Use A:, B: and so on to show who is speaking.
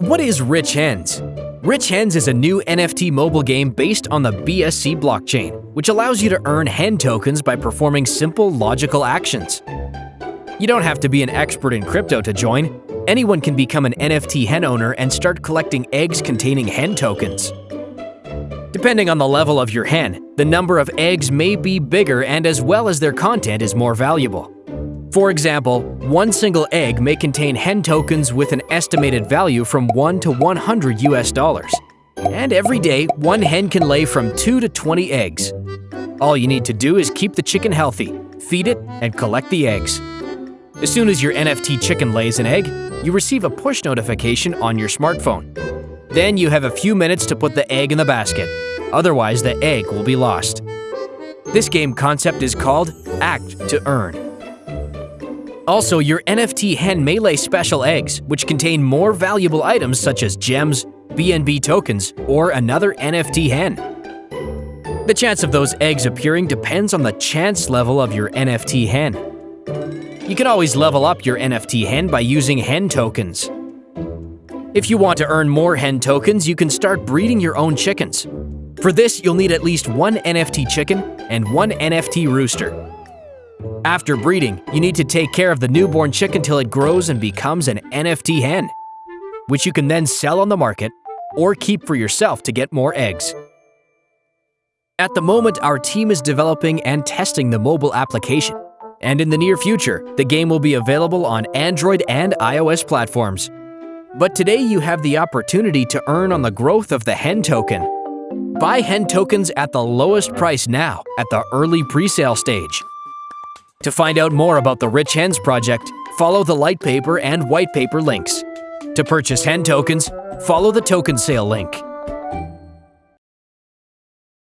A: What is Rich Hens? Rich Hens is a new NFT mobile game based on the BSC blockchain, which allows you to earn hen tokens by performing simple logical actions. You don't have to be an expert in crypto to join. Anyone can become an NFT hen owner and start collecting eggs containing hen tokens. Depending on the level of your hen, the number of eggs may be bigger and as well as their content is more valuable. For example, one single egg may contain hen tokens with an estimated value from 1 to 100 US dollars. And every day, one hen can lay from 2 to 20 eggs. All you need to do is keep the chicken healthy, feed it, and collect the eggs. As soon as your NFT chicken lays an egg, you receive a push notification on your smartphone. Then you have a few minutes to put the egg in the basket, otherwise the egg will be lost. This game concept is called Act to Earn. Also, your NFT hen may lay special eggs, which contain more valuable items such as gems, BNB tokens, or another NFT hen. The chance of those eggs appearing depends on the chance level of your NFT hen. You can always level up your NFT hen by using hen tokens. If you want to earn more hen tokens, you can start breeding your own chickens. For this, you'll need at least one NFT chicken and one NFT rooster. After breeding, you need to take care of the newborn chick till it grows and becomes an NFT hen, which you can then sell on the market or keep for yourself to get more eggs. At the moment, our team is developing and testing the mobile application, and in the near future, the game will be available on Android and iOS platforms. But today you have the opportunity to earn on the growth of the Hen token. Buy Hen tokens at the lowest price now at the early pre-sale stage. To find out more about the Rich Hens project, follow the light paper and white paper links. To purchase Hen tokens, follow the token sale link.